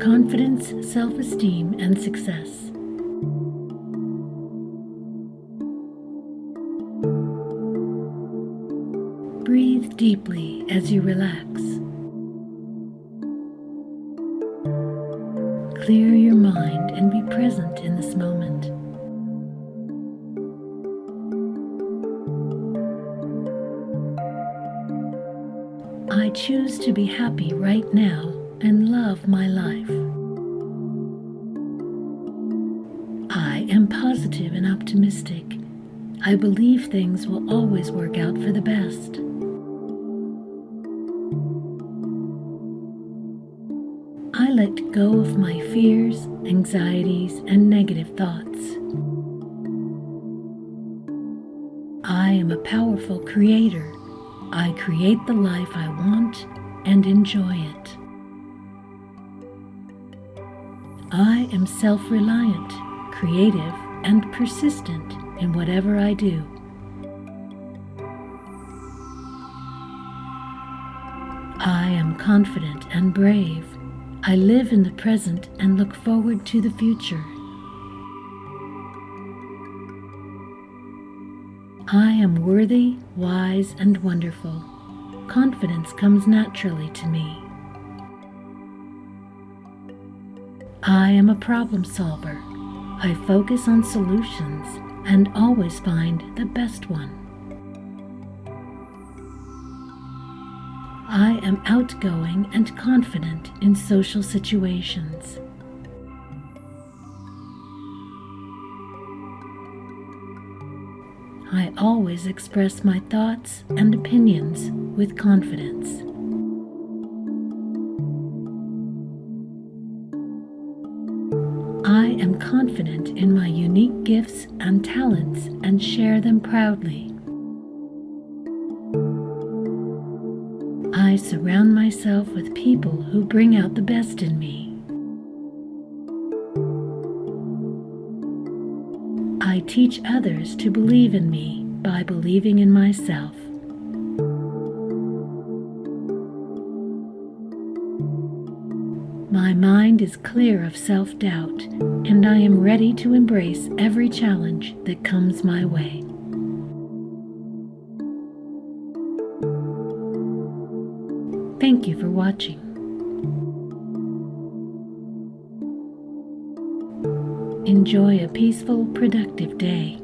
confidence, self esteem, and success. Breathe deeply as you relax. Clear your mind and be present in this moment. I choose to be happy right now and love my life. I am positive and optimistic. I believe things will always work out for the best. I let go of my fears, anxieties, and negative thoughts. I am a powerful creator. I create the life I want and enjoy it. I am self reliant, creative, and persistent in whatever I do. I am confident and brave. I live in the present and look forward to the future. I am worthy, wise, and wonderful. Confidence comes naturally to me. I am a problem solver. I focus on solutions and always find the best one. I am outgoing and confident in social situations. I always express my thoughts and opinions with confidence. I am confident in my unique gifts and talents and share them proudly. I surround myself with people who bring out the best in me. I teach others to believe in me by believing in myself. My mind is clear of self doubt, and I am ready to embrace every challenge that comes my way. Thank you for watching. Enjoy a peaceful, productive day.